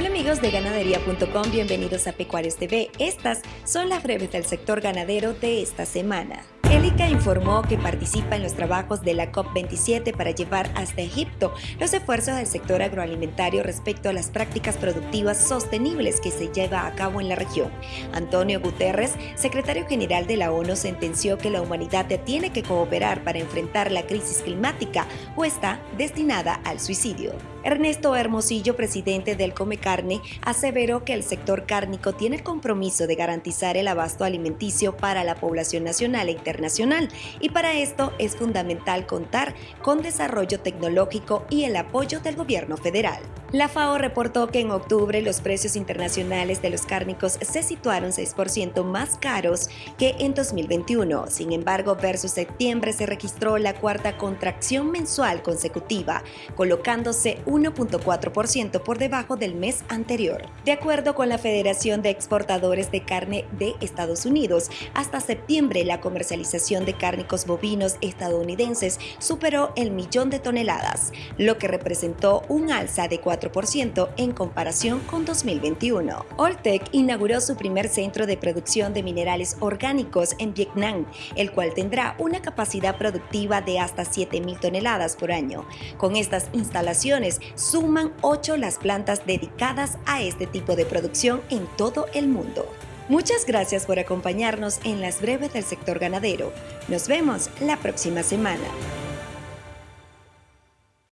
Hola amigos de ganadería.com, bienvenidos a Pecuarios TV. Estas son las breves del sector ganadero de esta semana. Elica informó que participa en los trabajos de la COP27 para llevar hasta Egipto los esfuerzos del sector agroalimentario respecto a las prácticas productivas sostenibles que se lleva a cabo en la región. Antonio Guterres, secretario general de la ONU, sentenció que la humanidad tiene que cooperar para enfrentar la crisis climática o está destinada al suicidio. Ernesto Hermosillo, presidente del Come Carne, aseveró que el sector cárnico tiene el compromiso de garantizar el abasto alimenticio para la población nacional e internacional nacional y para esto es fundamental contar con desarrollo tecnológico y el apoyo del gobierno federal. La FAO reportó que en octubre los precios internacionales de los cárnicos se situaron 6% más caros que en 2021. Sin embargo, versus septiembre se registró la cuarta contracción mensual consecutiva, colocándose 1.4% por debajo del mes anterior. De acuerdo con la Federación de Exportadores de Carne de Estados Unidos, hasta septiembre la comercialización de cárnicos bovinos estadounidenses superó el millón de toneladas, lo que representó un alza de 4 en comparación con 2021. Oltec inauguró su primer centro de producción de minerales orgánicos en Vietnam, el cual tendrá una capacidad productiva de hasta 7.000 toneladas por año. Con estas instalaciones suman 8 las plantas dedicadas a este tipo de producción en todo el mundo. Muchas gracias por acompañarnos en las breves del sector ganadero. Nos vemos la próxima semana.